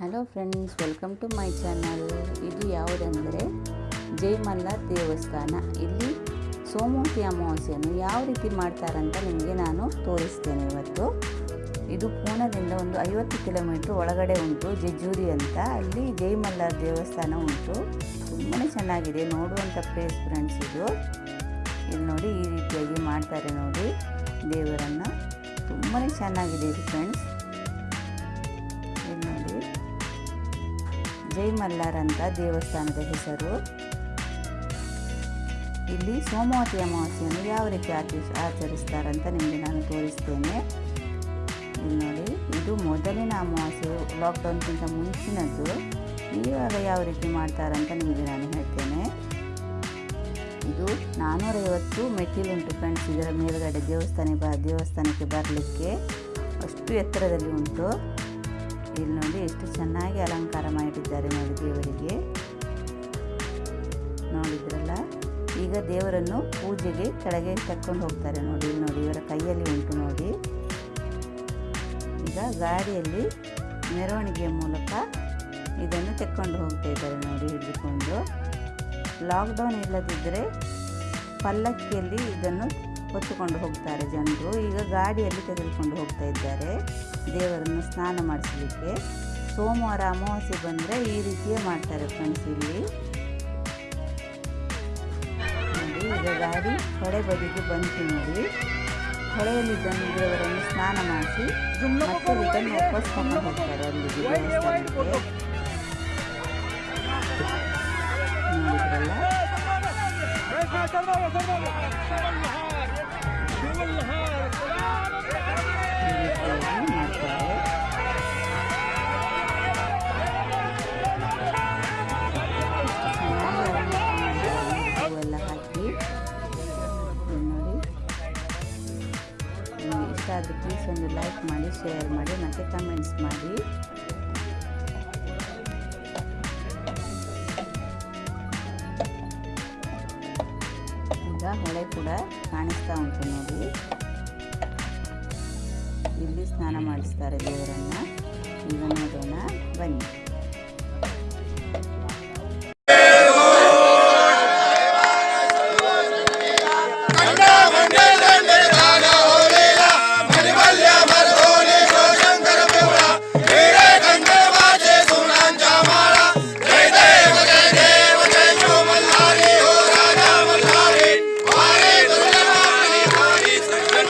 Hello friends welcome to my channel ಇದು ಯಾವುದಂದರೆ ಜೈಮಲ್ಲ ದೇವಸ್ಥಾನ. ಇಲ್ಲಿ ಸೋಮವತಿ ಅಮಾವಾಸ್ಯೆಯನ್ನು ಯಾವ ರೀತಿ ಮಾಡ್ತಾರಂತ ನಿಮಗೆ ನಾನು ತೋರಿಸ್ತೇನೆ ಇವತ್ತು. ಇದು ಪೂನದಿಂದ ಒಂದು ಐವತ್ತು ಕಿಲೋಮೀಟ್ರ್ ಒಳಗಡೆ ಉಂಟು, ಜೆಜೂರಿ ಅಂತ. ಅಲ್ಲಿ ಜೈಮಲ್ಲ ದೇವಸ್ಥಾನ ಉಂಟು. ತುಂಬಾ ಚೆನ್ನಾಗಿದೆ ನೋಡುವಂಥ ಪ್ಲೇಸ್ ಫ್ರೆಂಡ್ಸ್ ಇದು. ಇಲ್ಲಿ ನೋಡಿ ಈ ರೀತಿಯಾಗಿ ಮಾಡ್ತಾರೆ ನೋಡಿ ದೇವರನ್ನು. ತುಂಬಾ ಚೆನ್ನಾಗಿದೆ ಇದು ಫ್ರೆಂಡ್ಸ್ ಜೈ ಮಲ್ಲಾರ್ ಅಂತ ದೇವಸ್ಥಾನದ ಹೆಸರು. ಇಲ್ಲಿ ಸೋಮವತಿ ಅಮಾವಾಸ್ಯೆಯನ್ನು ಯಾವ ರೀತಿ ಆಚರಿಸ್ ಆಚರಿಸ್ತಾರಂತ ನಿಮಗೆ ನಾನು ತೋರಿಸ್ತೇನೆ. ನೋಡಿ, ಇದು ಮೊದಲಿನ ಅಮಾವಾಸ್ಯೆ ಲಾಕ್ಡೌನ್ಗಿಂತ ಮುಂಚಿನದ್ದು. ಇವಾಗ ಯಾವ ರೀತಿ ಮಾಡ್ತಾರಂತ ನಿಮಗೆ ನಾನು ಹೇಳ್ತೇನೆ. ಇದು ನಾನ್ನೂರೈವತ್ತು ಮೆಟ್ಟಿಲುಂಟು ಫ್ರೆಂಡ್ಸ್, ಇದರ ಮೇಲುಗಡೆ ದೇವಸ್ಥಾನ, ಬ, ದೇವಸ್ಥಾನಕ್ಕೆ ಬರಲಿಕ್ಕೆ ಅಷ್ಟು ಎತ್ತರದಲ್ಲಿ ಉಂಟು. ಇಲ್ಲಿ ನೋಡಿ ಎಷ್ಟು ಚೆನ್ನಾಗಿ ಅಲಂಕಾರ ಮಾಡಿದ್ದಾರೆ ನೋಡಿ ದೇವರಿಗೆ. ನೋಡಿದ್ರಲ್ಲ ಈಗ ದೇವರನ್ನು ಪೂಜೆಗೆ ಕೆಳಗೆ ತಕ್ಕೊಂಡು ಹೋಗ್ತಾರೆ ನೋಡಿ ನೋಡಿ ಇವರ ಕೈಯಲ್ಲಿ ಉಂಟು ನೋಡಿ. ಈಗ ಗಾಡಿಯಲ್ಲಿ ಮೆರವಣಿಗೆಯ ಮೂಲಕ ಇದನ್ನು ತೆಕ್ಕೊಂಡು ಹೋಗ್ತಾ ಇದ್ದಾರೆ ನೋಡಿ ಹಿಡಿದುಕೊಂಡು. ಲಾಕ್ಡೌನ್ ಇಲ್ಲದಿದ್ದರೆ ಪಲ್ಲಕ್ಕಿಯಲ್ಲಿ ಇದನ್ನು ಹೊತ್ತುಕೊಂಡು ಹೋಗ್ತಾರೆ ಜನರು ಈಗ ಗಾಡಿಯಲ್ಲಿ ತೆಗೆದುಕೊಂಡು ಹೋಗ್ತಾ ಇದ್ದಾರೆ ದೇವರನ್ನು ಸ್ನಾನ ಮಾಡಿಸಲಿಕ್ಕೆ ಸೋಮವಾರ ಅಮಾವಾಸ್ಯೆ ಬಂದರೆ ಈ ರೀತಿಯೇ ಮಾಡ್ತಾರೆ ಫ್ರೆಂಡ್ಸ್ ಇಲ್ಲಿ ಈಗ ಗಾಡಿ ಹೊಳೆ ಬದಿಗೆ ಬಂತು ನೋಡಿ ಹೊಳೆಯಲ್ಲಿ ಬಂದು ದೇವರನ್ನು ಸ್ನಾನ ಮಾಡಿಸಿ ಮತ್ತೆ ರಿಟರ್ನ್ ವಾಪಸ್ ತಗೊಂಡು ಹೋಗ್ತಾರೆ ಅಲ್ಲಿಗೆ ಇಷ್ಟ ಆದರೆ ಪ್ಲೀಸ್ ಒಂದು ಲೈಕ್ ಮಾಡಿ ಶೇರ್ ಮಾಡಿ ಮತ್ತು ಕಮೆಂಟ್ಸ್ ಮಾಡಿ. ಈಗ ಹೊಳೆ ಕೂಡ ಕಾಣಿಸ್ತಾ ಉಂಟು ನೋಡಿ. ಇಲ್ಲಿ ಸ್ನಾನ ಮಾಡಿಸ್ತಾರೆ ದೇವರನ್ನು. ಈಗ ನೋಡೋಣ. ಬನ್ನಿ.